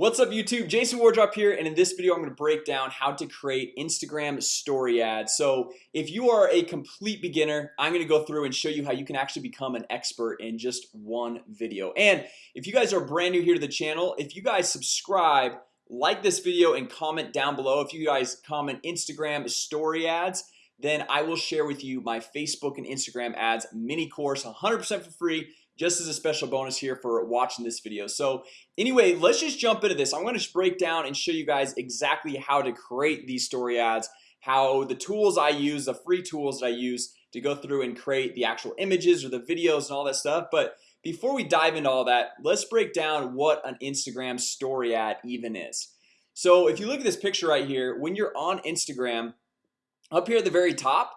What's up YouTube? Jason Wardrop here and in this video I'm going to break down how to create Instagram story ads. So if you are a complete beginner I'm going to go through and show you how you can actually become an expert in just one video. And if you guys are brand new here to the channel if you guys subscribe like this video and comment down below. If you guys comment Instagram story ads then I will share with you my Facebook and Instagram ads mini course 100% for free just as a special bonus here for watching this video. So anyway let's just jump into this. I'm going to break down and show you guys exactly how to create these story ads how the tools I use the free tools that I use to go through and create the actual images or the videos and all that stuff. But before we dive into all that let's break down what an Instagram story ad even is. So if you look at this picture right here when you're on Instagram up here at the very top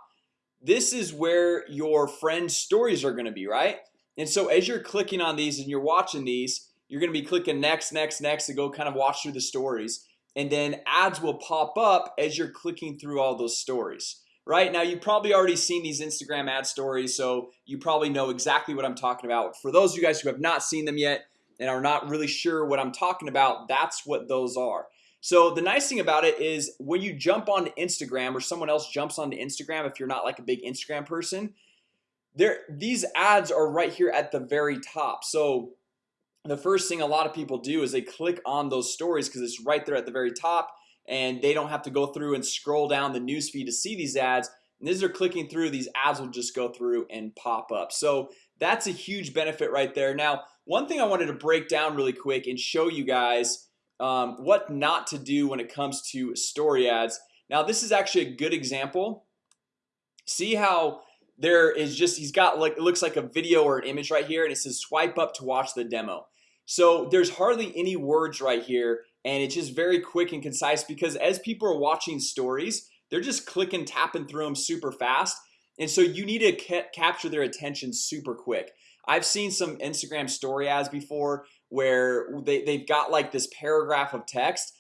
this is where your friends stories are going to be right and so as you're clicking on these and you're watching these You're gonna be clicking next next next to go kind of watch through the stories. And then ads will pop up as you're clicking through all those stories right? Now You've probably already seen these Instagram ad stories So you probably know exactly what I'm talking about. For those of you guys who have not seen them yet and are not really sure what I'm talking about That's what those are. So the nice thing about it is when you jump onto Instagram or someone else jumps onto Instagram if you're not like a big Instagram person there these ads are right here at the very top. So the first thing a lot of people do is they click on those stories because it's right there at the very top and they don't have to go through and scroll down the newsfeed to see these ads. And as they're clicking through these ads will just go through and pop up. So that's a huge benefit right there. Now one thing I wanted to break down really quick and show you guys um, what not to do when it comes to story ads. Now this is actually a good example. See how there is just he's got like it looks like a video or an image right here and it says swipe up to watch the demo. So there's hardly any words right here and it's just very quick and concise because as people are watching stories they're just clicking tapping through them super fast and so you need to ca capture their attention super quick. I've seen some Instagram story ads before where they, they've got like this paragraph of text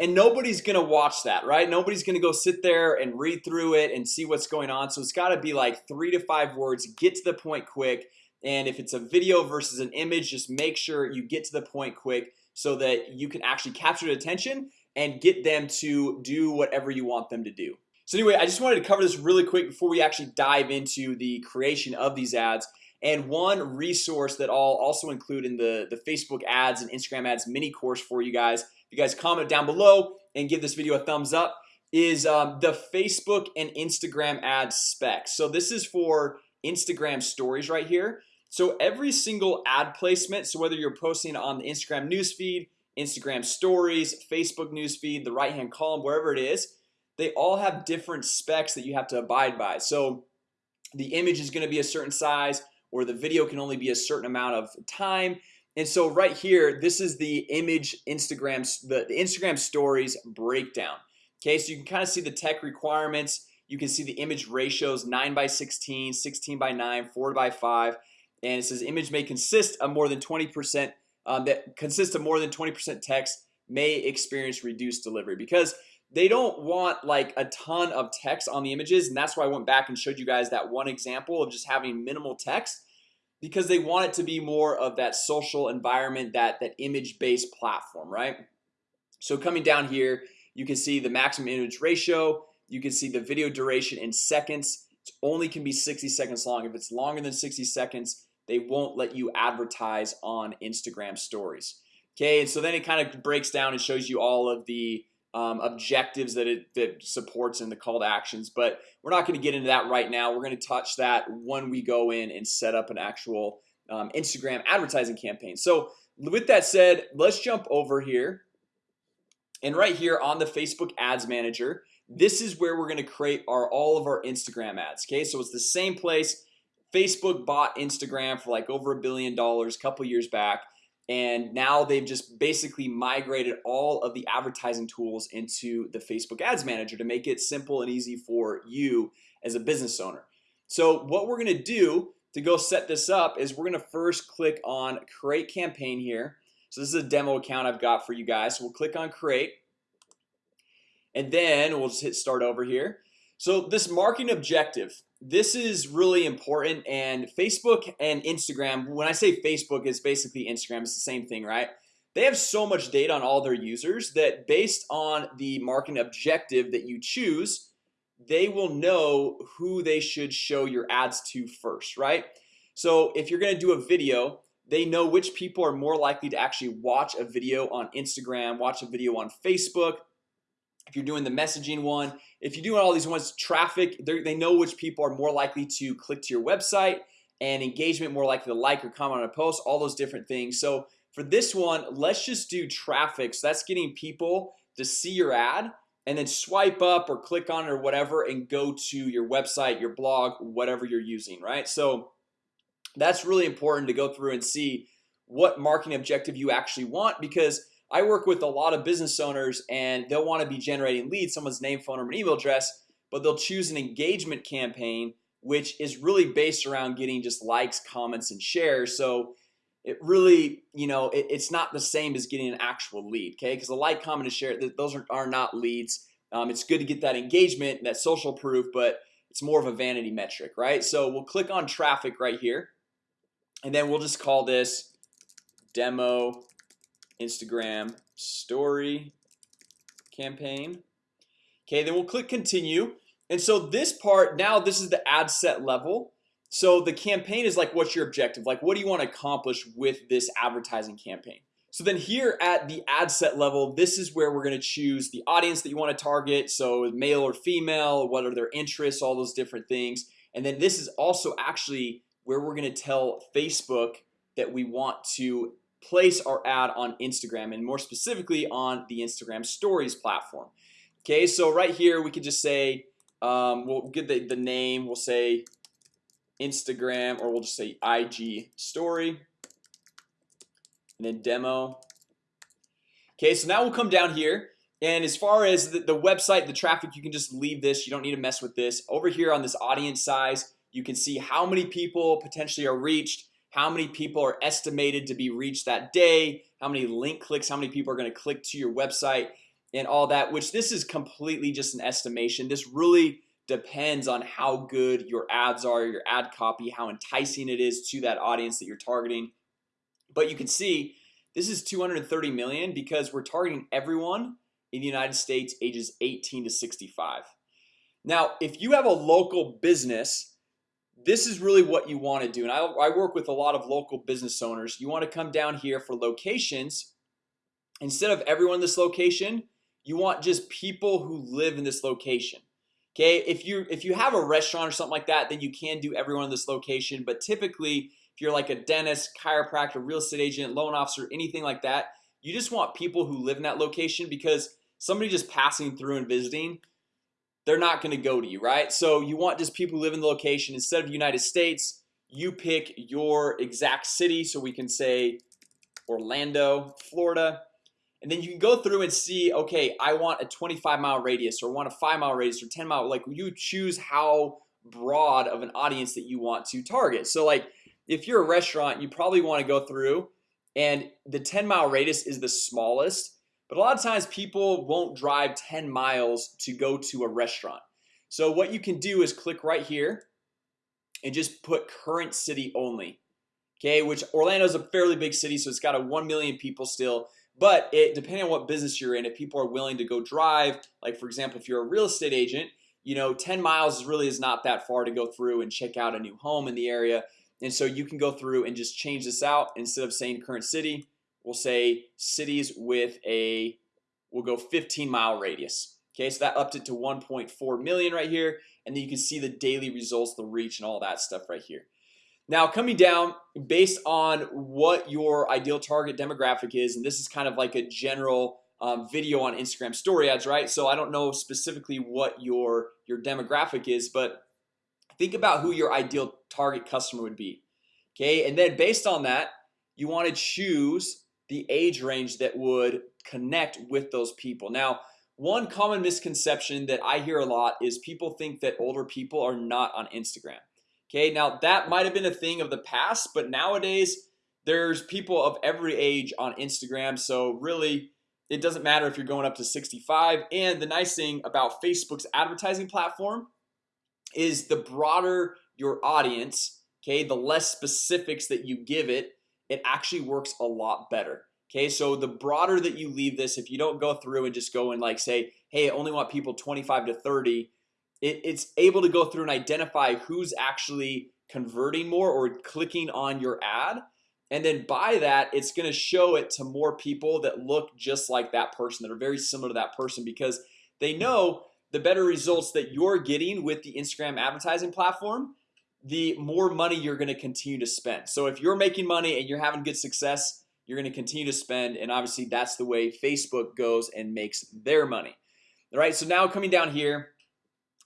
and nobody's gonna watch that right? Nobody's gonna go sit there and read through it and see what's going on. So it's got to be like three to five words get to the point quick. And if it's a video versus an image just make sure you get to the point quick so that you can actually capture the attention and get them to do whatever you want them to do. So anyway I just wanted to cover this really quick before we actually dive into the creation of these ads. And one resource that I'll also include in the the Facebook ads and Instagram ads mini course for you guys you guys comment down below and give this video a thumbs up is um, the Facebook and Instagram ad specs So this is for Instagram stories right here. So every single ad placement So whether you're posting on the Instagram newsfeed Instagram stories Facebook newsfeed the right hand column wherever it is They all have different specs that you have to abide by. So the image is going to be a certain size or the video can only be a certain amount of time and so right here this is the image Instagram the, the Instagram stories breakdown. Okay, so you can kind of see the tech requirements. You can see the image ratios 9 by 16 16 by 9 4 by 5 and it says image may consist of more than 20% um, that consists of more than 20% text may experience reduced delivery because they don't want like a ton of text on the images. And that's why I went back and showed you guys that one example of just having minimal text because they want it to be more of that social environment that that image-based platform right? So coming down here you can see the maximum image ratio you can see the video duration in seconds. It only can be 60 seconds long. If it's longer than 60 seconds they won't let you advertise on Instagram stories. Okay, and so then it kind of breaks down and shows you all of the um, objectives that it that supports in the call to actions but we're not going to get into that right now. We're going to touch that when we go in and set up an actual um, Instagram advertising campaign. So with that said let's jump over here. And right here on the Facebook Ads Manager this is where we're going to create our all of our Instagram ads Okay, so it's the same place. Facebook bought Instagram for like over a billion dollars a couple years back and now they've just basically migrated all of the advertising tools into the Facebook Ads Manager to make it simple and easy for you as a business owner. So what we're gonna do to go set this up is we're gonna first click on create campaign here. So this is a demo account I've got for you guys. So we'll click on create. And then we'll just hit start over here. So this marketing objective this is really important and Facebook and Instagram when I say Facebook is basically Instagram it's the same thing right? They have so much data on all their users that based on the marketing objective that you choose they will know who they should show your ads to first right? So if you're gonna do a video they know which people are more likely to actually watch a video on Instagram watch a video on Facebook if you're doing the messaging one if you're doing all these ones traffic they know which people are more likely to click to your website and engagement more likely to like or comment on a post all those different things. So for this one let's just do traffic. So that's getting people to see your ad and then swipe up or click on it or whatever and go to your website your blog whatever you're using right? So that's really important to go through and see what marketing objective you actually want because I work with a lot of business owners and they'll want to be generating leads someone's name phone number email address But they'll choose an engagement campaign which is really based around getting just likes comments and shares. So it really you know it, it's not the same as getting an actual lead okay? Because a like comment and share those are, are not leads. Um, it's good to get that engagement that social proof but it's more of a vanity metric right? So we'll click on traffic right here and then we'll just call this demo Instagram story campaign. Okay, then we'll click continue. And so this part now this is the ad set level. So the campaign is like what's your objective? Like what do you want to accomplish with this advertising campaign? So then here at the ad set level this is where we're going to choose the audience that you want to target. So male or female what are their interests all those different things. And then this is also actually where we're going to tell Facebook that we want to place our ad on Instagram and more specifically on the Instagram stories platform. Okay, so right here we could just say um, we'll get the, the name we'll say Instagram or we'll just say IG story and then demo. Okay, so now we'll come down here and as far as the, the website the traffic you can just leave this. You don't need to mess with this. Over here on this audience size You can see how many people potentially are reached how many people are estimated to be reached that day? How many link clicks? How many people are going to click to your website? And all that which this is completely just an estimation. This really depends on how good your ads are your ad copy how enticing it is to that audience that you're targeting. But you can see this is 230 million because we're targeting everyone in the United States ages 18 to 65 now if you have a local business this is really what you want to do and I, I work with a lot of local business owners. You want to come down here for locations. Instead of everyone in this location you want just people who live in this location Okay, if you if you have a restaurant or something like that then you can do everyone in this location But typically if you're like a dentist chiropractor real estate agent loan officer anything like that You just want people who live in that location because somebody just passing through and visiting They're not going to go to you right? So you want just people who live in the location. Instead of United States you pick your exact city so we can say Orlando Florida. And then you can go through and see okay I want a 25 mile radius or want a 5 mile radius or 10 mile like you choose how broad of an audience that you want to target. So like if you're a restaurant you probably want to go through and the 10 mile radius is the smallest but a lot of times people won't drive 10 miles to go to a restaurant. So what you can do is click right here and just put current city only Okay, which Orlando is a fairly big city So it's got a 1 million people still. But it depending on what business you're in if people are willing to go drive like for example if you're a real estate agent you know 10 miles really is not that far to go through and check out a new home in the area. And so you can go through and just change this out instead of saying current city we'll say cities with a we'll go 15 mile radius. Okay, so that upped it to 1.4 million right here and then you can see the daily results the reach and all that stuff right here. Now coming down based on what your ideal target demographic is and this is kind of like a general um, video on Instagram story ads, right? So I don't know specifically what your your demographic is but think about who your ideal target customer would be. Okay, and then based on that you want to choose the age range that would connect with those people. Now one common misconception that I hear a lot is people think that older people are not on Instagram. Okay, now that might have been a thing of the past but nowadays there's people of every age on Instagram So really it doesn't matter if you're going up to 65 and the nice thing about Facebook's advertising platform is the broader your audience Okay, the less specifics that you give it it actually works a lot better. Okay, so the broader that you leave this if you don't go through and just go and like say hey I only want people 25 to 30 it, It's able to go through and identify who's actually converting more or clicking on your ad. And then by that it's gonna show it to more people that look just like that person that are very similar to that person because they know the better results that you're getting with the Instagram advertising platform the more money you're going to continue to spend. So if you're making money and you're having good success you're going to continue to spend and obviously that's the way Facebook goes and makes their money. All right so now coming down here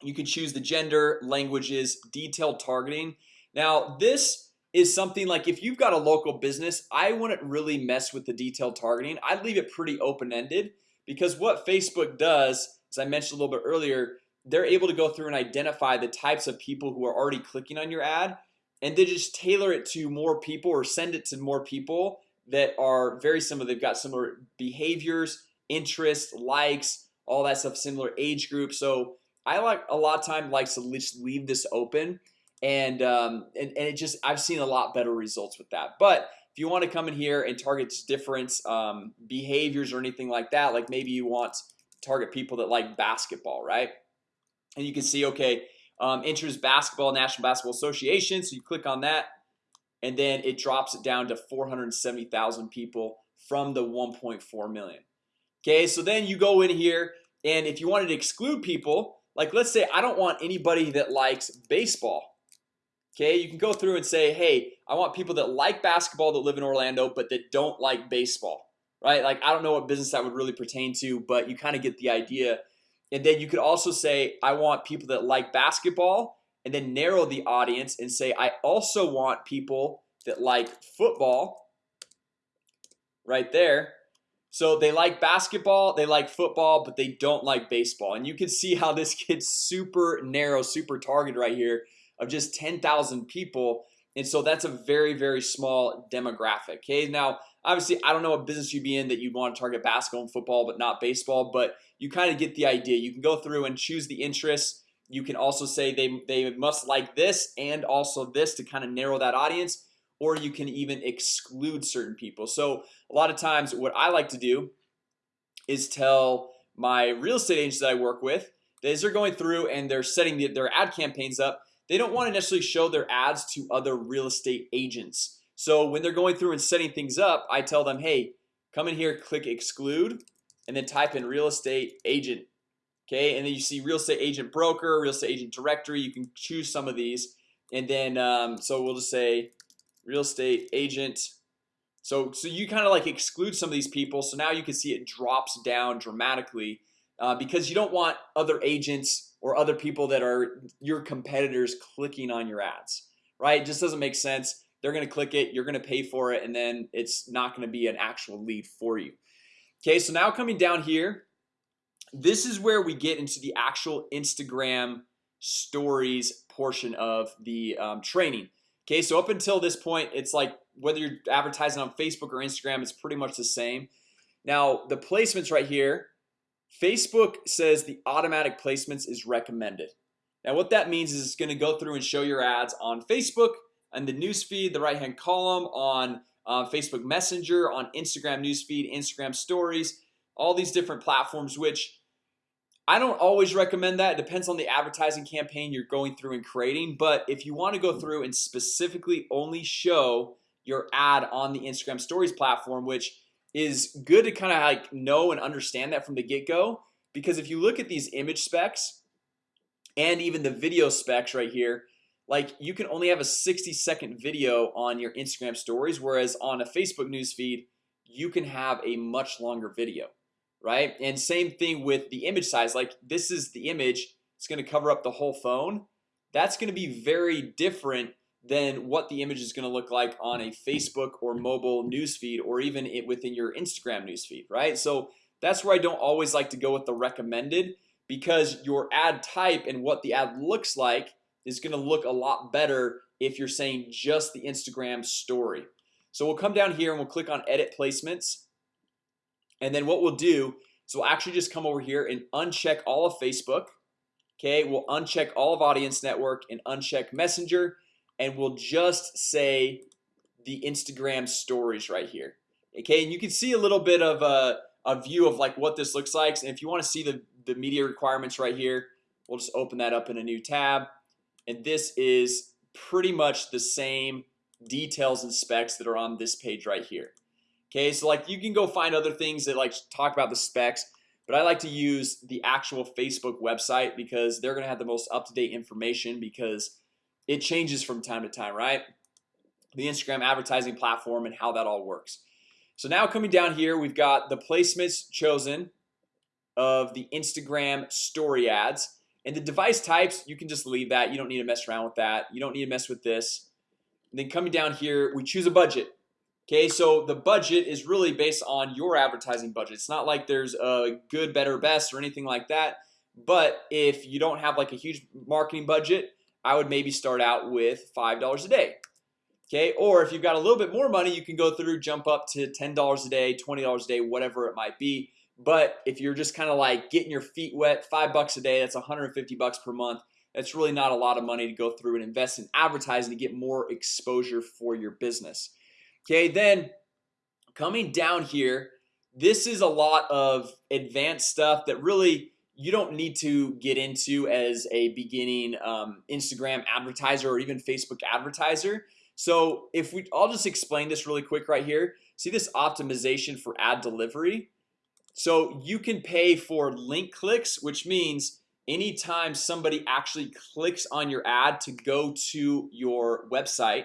you can choose the gender languages detailed targeting. Now this is something like if you've got a local business I wouldn't really mess with the detailed targeting. I'd leave it pretty open-ended because what Facebook does as I mentioned a little bit earlier they're able to go through and identify the types of people who are already clicking on your ad and they just tailor it to more people or send it to more people that are very similar. They've got similar behaviors interests likes all that stuff similar age group. So I like a lot of time likes to just leave this open and, um, and and it just I've seen a lot better results with that. But if you want to come in here and target different um, behaviors or anything like that like maybe you want target people that like basketball right and you can see okay um, enters basketball National Basketball Association so you click on that and then it drops it down to 470,000 people from the 1.4 million Okay, so then you go in here and if you wanted to exclude people like let's say I don't want anybody that likes baseball Okay, you can go through and say hey I want people that like basketball that live in Orlando But that don't like baseball, right? Like I don't know what business that would really pertain to but you kind of get the idea and then you could also say I want people that like basketball and then narrow the audience and say I also want people that like football right there. So they like basketball they like football but they don't like baseball. And you can see how this gets super narrow super target right here of just 10,000 people. And so that's a very very small demographic okay? Now obviously I don't know what business you'd be in that you'd want to target basketball and football but not baseball but you kind of get the idea. You can go through and choose the interests. You can also say they, they must like this and also this to kind of narrow that audience or you can even exclude certain people. So a lot of times what I like to do is tell my real estate agents that I work with as they're going through and they're setting the, their ad campaigns up they don't want to necessarily show their ads to other real estate agents. So when they're going through and setting things up I tell them hey come in here click exclude and then type in real estate agent Okay, and then you see real estate agent broker real estate agent directory You can choose some of these. And then um, so we'll just say real estate agent. So so you kind of like exclude some of these people. So now you can see it drops down dramatically uh, because you don't want other agents or other people that are your competitors clicking on your ads right? It just doesn't make sense. They're gonna click it you're gonna pay for it and then it's not gonna be an actual lead for you Okay, so now coming down here This is where we get into the actual Instagram stories portion of the um, training. Okay, so up until this point, it's like whether you're advertising on Facebook or Instagram It's pretty much the same. Now the placements right here Facebook says the automatic placements is recommended. Now what that means is it's going to go through and show your ads on Facebook and the newsfeed the right hand column on uh, Facebook Messenger on Instagram newsfeed Instagram stories all these different platforms which I don't always recommend that. It depends on the advertising campaign you're going through and creating. But if you want to go through and specifically only show your ad on the Instagram stories platform which is good to kind of like know and understand that from the get-go because if you look at these image specs and even the video specs right here like you can only have a 60 second video on your Instagram stories whereas on a Facebook newsfeed you can have a much longer video right? And same thing with the image size. Like this is the image. It's going to cover up the whole phone. That's going to be very different than what the image is going to look like on a Facebook or mobile newsfeed or even it within your Instagram newsfeed right? So that's where I don't always like to go with the recommended because your ad type and what the ad looks like is going to look a lot better if you're saying just the Instagram story. So we'll come down here and we'll click on edit placements. And then what we'll do is we'll actually just come over here and uncheck all of Facebook. Okay, we'll uncheck all of audience network and uncheck messenger and we'll just say the Instagram stories right here. Okay and you can see a little bit of a, a view of like what this looks like. And if you want to see the the media requirements right here We'll just open that up in a new tab and this is pretty much the same details and specs that are on this page right here. Okay, so like you can go find other things that like talk about the specs But I like to use the actual Facebook website because they're gonna have the most up-to-date information because it changes from time to time, right? The Instagram advertising platform and how that all works. So now coming down here, we've got the placements chosen of the Instagram story ads and the device types you can just leave that. You don't need to mess around with that. You don't need to mess with this. And then coming down here we choose a budget. Okay, so the budget is really based on your advertising budget. It's not like there's a good better best or anything like that. But if you don't have like a huge marketing budget I would maybe start out with five dollars a day. Okay, or if you've got a little bit more money you can go through jump up to $10 a day $20 a day, whatever it might be but if you're just kind of like getting your feet wet five bucks a day That's 150 bucks per month That's really not a lot of money to go through and invest in advertising to get more exposure for your business. Okay, then coming down here This is a lot of advanced stuff that really you don't need to get into as a beginning um, Instagram advertiser or even Facebook advertiser. So if we I'll just explain this really quick right here. See this optimization for ad delivery so you can pay for link clicks which means anytime somebody actually clicks on your ad to go to your website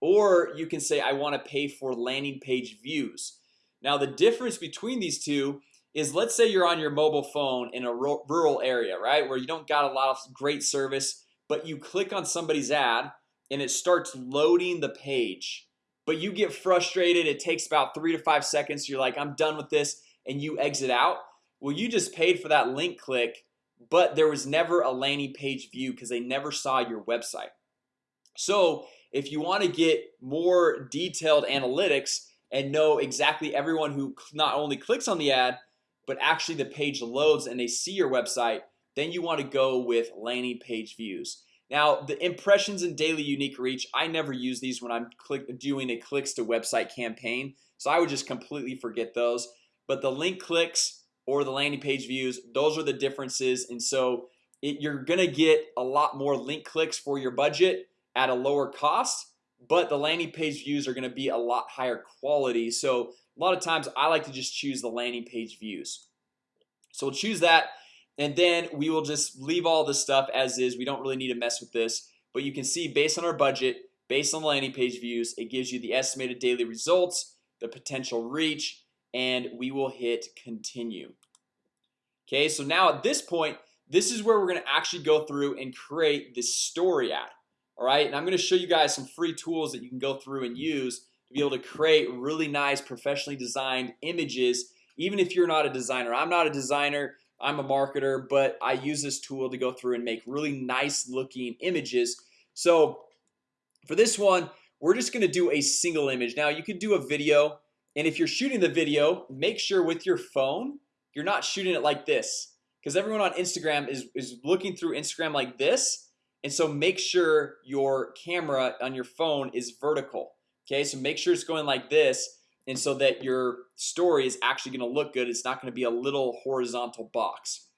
or you can say I want to pay for landing page views. Now the difference between these two is let's say you're on your mobile phone in a rural area right where you don't got a lot of great service but you click on somebody's ad and it starts loading the page. But you get frustrated it takes about three to five seconds you're like I'm done with this and you exit out well you just paid for that link click but there was never a landing page view because they never saw your website. So if you want to get more detailed analytics and know exactly everyone who not only clicks on the ad but actually the page loads and they see your website then you want to go with landing page views. Now the impressions and daily unique reach I never use these when I'm click doing a clicks to website campaign So I would just completely forget those but the link clicks or the landing page views those are the differences. And so it, you're gonna get a lot more link clicks for your budget at a lower cost but the landing page views are gonna be a lot higher quality. So a lot of times I like to just choose the landing page views. So we'll choose that and then we will just leave all this stuff as is. We don't really need to mess with this. But you can see based on our budget based on the landing page views it gives you the estimated daily results the potential reach and we will hit continue. Okay, so now at this point this is where we're gonna actually go through and create this story ad All right, and I'm gonna show you guys some free tools that you can go through and use to be able to create really nice professionally designed images Even if you're not a designer, I'm not a designer I'm a marketer, but I use this tool to go through and make really nice looking images. So for this one, we're just gonna do a single image. Now you could do a video and if you're shooting the video make sure with your phone you're not shooting it like this. Because everyone on Instagram is, is looking through Instagram like this. And so make sure your camera on your phone is vertical Okay, so make sure it's going like this and so that your story is actually going to look good. It's not going to be a little horizontal box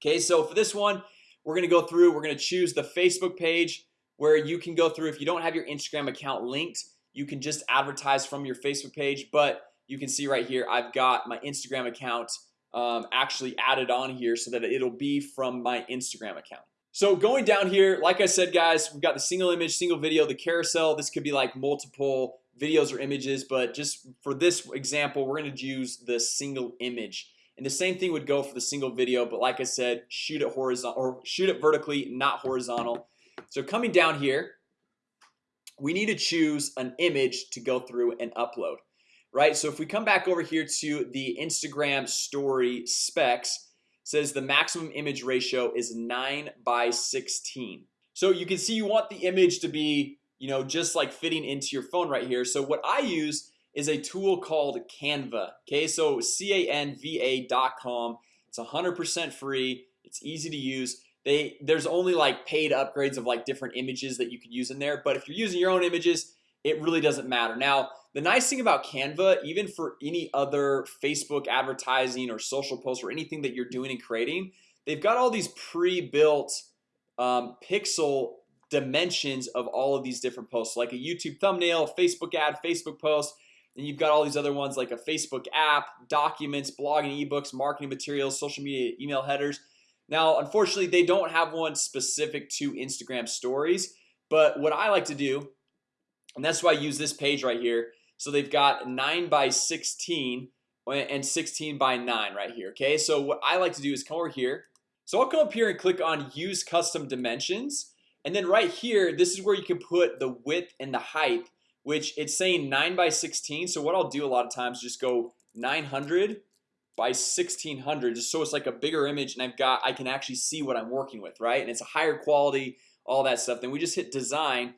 Okay, so for this one we're gonna go through we're gonna choose the Facebook page where you can go through if you don't have your Instagram account linked you can just advertise from your Facebook page but you can see right here I've got my Instagram account um, actually added on here so that it'll be from my Instagram account. So going down here like I said guys we've got the single image single video the carousel. This could be like multiple videos or images but just for this example we're going to use the single image. And the same thing would go for the single video but like I said shoot it horizontal or shoot it vertically not horizontal. So coming down here we need to choose an image to go through and upload right? So if we come back over here to the Instagram story specs says the maximum image ratio is 9 by 16 so you can see you want the image to be you know just like fitting into your phone right here. So what I use is a tool called Canva okay? So canva.com it's 100% free. It's easy to use they there's only like paid upgrades of like different images that you can use in there but if you're using your own images it really doesn't matter. Now the nice thing about Canva even for any other Facebook advertising or social posts or anything that you're doing and creating they've got all these pre-built um, pixel dimensions of all of these different posts like a YouTube thumbnail Facebook ad Facebook post and you've got all these other ones like a Facebook app documents blogging ebooks marketing materials social media email headers now unfortunately they don't have one specific to Instagram stories But what I like to do and that's why I use this page right here. So they've got 9 by 16 and 16 by 9 right here Okay, so what I like to do is come over here. So I'll come up here and click on use custom dimensions. And then right here This is where you can put the width and the height which it's saying 9 by 16 So what I'll do a lot of times just go 900 by 1600 just so it's like a bigger image and I've got I can actually see what I'm working with right? And it's a higher quality all that stuff. Then we just hit design.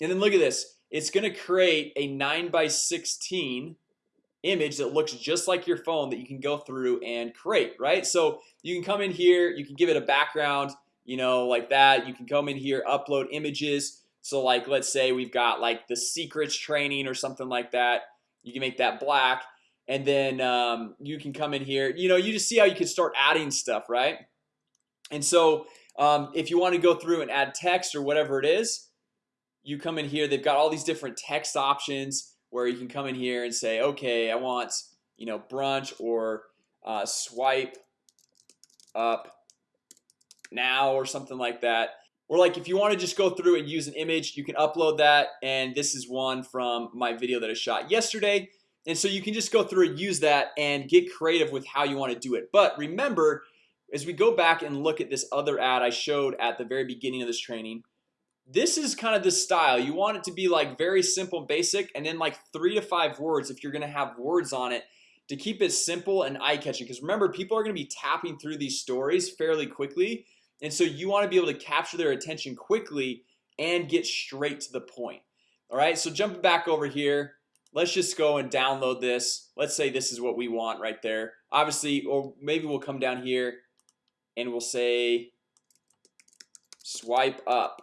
And then look at this. It's gonna create a 9 by 16 image that looks just like your phone that you can go through and create right? So you can come in here you can give it a background you know like that. You can come in here upload images. So like let's say we've got like the secrets training or something like that. You can make that black and then um, you can come in here you know you just see how you can start adding stuff right? And so um, if you want to go through and add text or whatever it is you come in here they've got all these different text options where you can come in here and say okay I want you know brunch or uh, swipe up now or something like that. Or like if you want to just go through and use an image you can upload that and this is one from my video that I shot yesterday and so you can just go through and use that and get creative with how you want to do it. But remember as we go back and look at this other ad I showed at the very beginning of this training This is kind of the style. You want it to be like very simple basic and then like three to five words if you're gonna have words on it to keep it simple and eye-catching. Because remember people are gonna be tapping through these stories fairly quickly and so you want to be able to capture their attention quickly and get straight to the point. All right, so jumping back over here Let's just go and download this. Let's say this is what we want right there. Obviously, or maybe we'll come down here and we'll say Swipe up.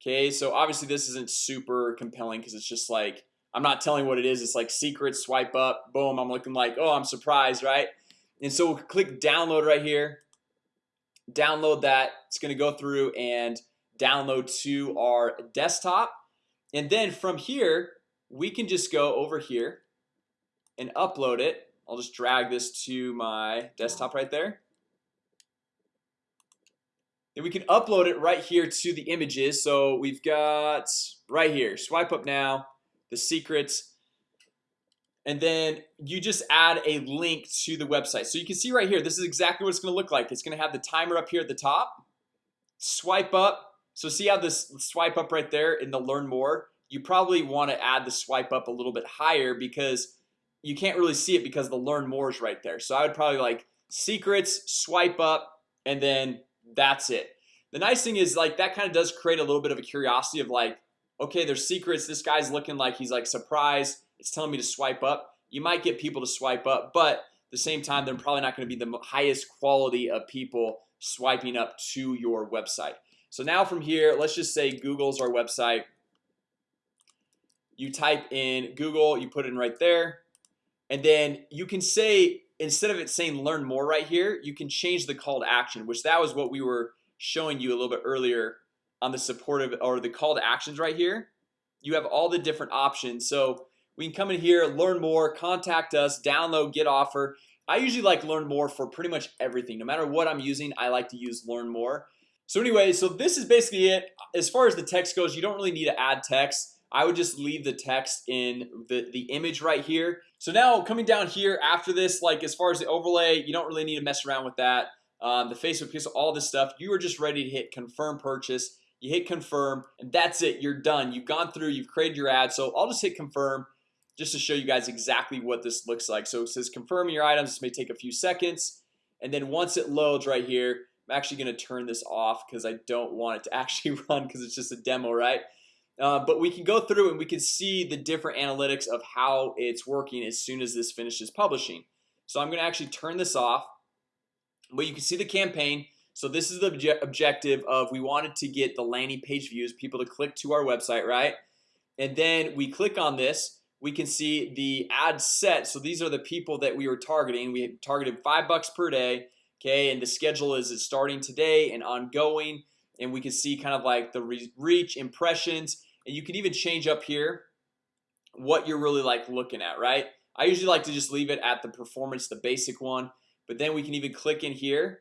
Okay, so obviously this isn't super compelling because it's just like I'm not telling what it is. It's like secret swipe up boom. I'm looking like oh, I'm surprised, right? And so we'll click download right here. Download that. It's gonna go through and download to our desktop. And then from here we can just go over here and upload it. I'll just drag this to my desktop right there. Then we can upload it right here to the images. So we've got right here swipe up now the secrets. And then you just add a link to the website. So you can see right here this is exactly what it's gonna look like. It's gonna have the timer up here at the top. Swipe up. So see how this swipe up right there in the learn more you probably want to add the swipe up a little bit higher because you can't really see it because the learn more is right there. So I would probably like secrets swipe up and then that's it. The nice thing is like that kind of does create a little bit of a curiosity of like okay there's secrets this guy's looking like he's like surprised it's telling me to swipe up. You might get people to swipe up but at the same time they're probably not going to be the highest quality of people swiping up to your website. So now from here let's just say Google's our website you type in Google you put it in right there and then you can say instead of it saying learn more right here you can change the call to action which that was what we were showing you a little bit earlier on the supportive or the call to actions right here. You have all the different options. So we can come in here learn more contact us download get offer. I usually like learn more for pretty much everything. No matter what I'm using I like to use learn more. So anyway so this is basically it. As far as the text goes you don't really need to add text I would just leave the text in the the image right here. So now coming down here after this like as far as the overlay you don't really need to mess around with that. Um, the Facebook pixel all this stuff you are just ready to hit confirm purchase. You hit confirm and that's it. You're done. You've gone through you've created your ad. So I'll just hit confirm just to show you guys exactly what this looks like. So it says confirm your items. This may take a few seconds. And then once it loads right here I'm actually gonna turn this off because I don't want it to actually run because it's just a demo right uh, but we can go through and we can see the different analytics of how it's working as soon as this finishes publishing. So I'm gonna actually turn this off but you can see the campaign. So this is the obje objective of we wanted to get the landing page views people to click to our website right? And then we click on this we can see the ad set. So these are the people that we were targeting. We targeted five bucks per day Okay, and the schedule is it's starting today and ongoing. And we can see kind of like the re reach impressions and you can even change up here what you're really like looking at right? I usually like to just leave it at the performance the basic one but then we can even click in here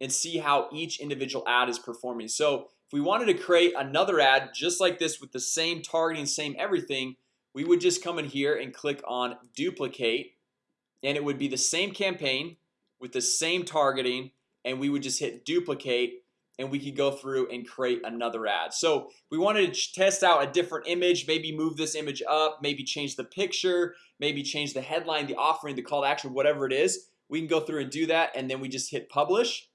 and see how each individual ad is performing. So if we wanted to create another ad just like this with the same targeting same everything we would just come in here and click on duplicate and it would be the same campaign with the same targeting and we would just hit duplicate and we could go through and create another ad. So we wanted to test out a different image maybe move this image up maybe change the picture maybe change the headline the offering the call to action whatever it is. We can go through and do that and then we just hit publish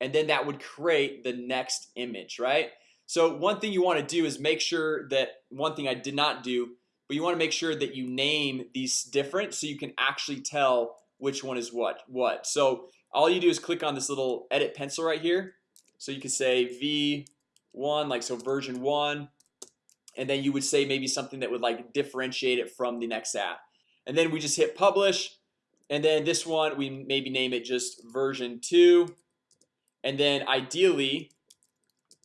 and then that would create the next image right? So one thing you want to do is make sure that one thing I did not do but you want to make sure that you name these different so you can actually tell which one is what what. So all you do is click on this little edit pencil right here so you can say v1 like so version 1 and then you would say maybe something that would like differentiate it from the next app. And then we just hit publish and then this one we maybe name it just version 2 and then ideally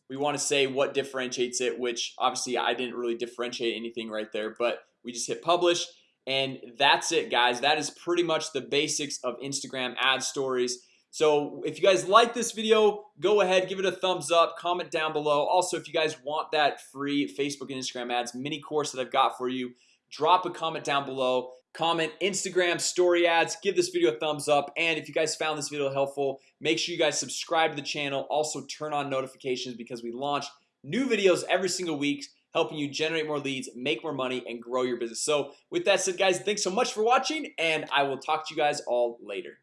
we want to say what differentiates it which obviously I didn't really differentiate anything right there but we just hit publish and that's it guys. That is pretty much the basics of Instagram ad stories so if you guys like this video go ahead give it a thumbs up comment down below. Also if you guys want that free Facebook and Instagram ads mini course that I've got for you drop a comment down below comment Instagram story ads give this video a thumbs up and if you guys found this video helpful make sure you guys subscribe to the channel. Also turn on notifications because we launch new videos every single week helping you generate more leads make more money and grow your business. So with that said guys thanks so much for watching and I will talk to you guys all later